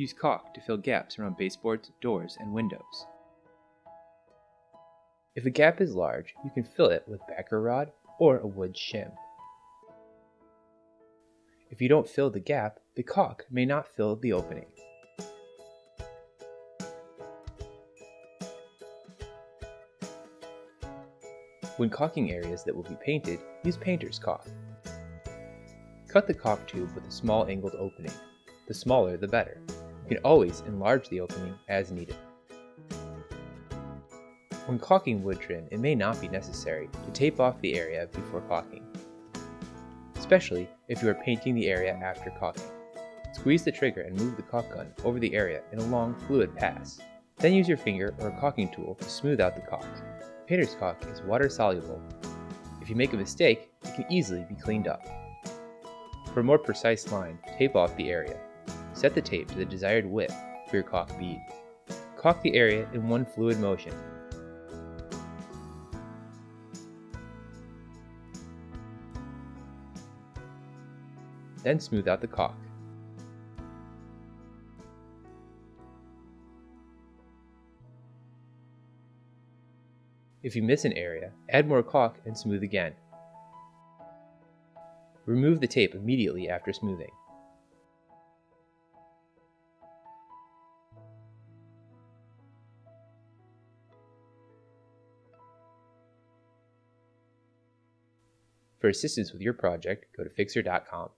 Use caulk to fill gaps around baseboards, doors, and windows. If a gap is large, you can fill it with backer rod or a wood shim. If you don't fill the gap, the caulk may not fill the opening. When caulking areas that will be painted, use painter's caulk. Cut the caulk tube with a small angled opening. The smaller the better. You can always enlarge the opening as needed. When caulking wood trim, it may not be necessary to tape off the area before caulking, especially if you are painting the area after caulking. Squeeze the trigger and move the caulk gun over the area in a long fluid pass. Then use your finger or a caulking tool to smooth out the caulk. Painter's caulk is water soluble. If you make a mistake, it can easily be cleaned up. For a more precise line, tape off the area. Set the tape to the desired width for your caulk bead. Caulk the area in one fluid motion then smooth out the caulk. If you miss an area, add more caulk and smooth again. Remove the tape immediately after smoothing. For assistance with your project, go to Fixer.com.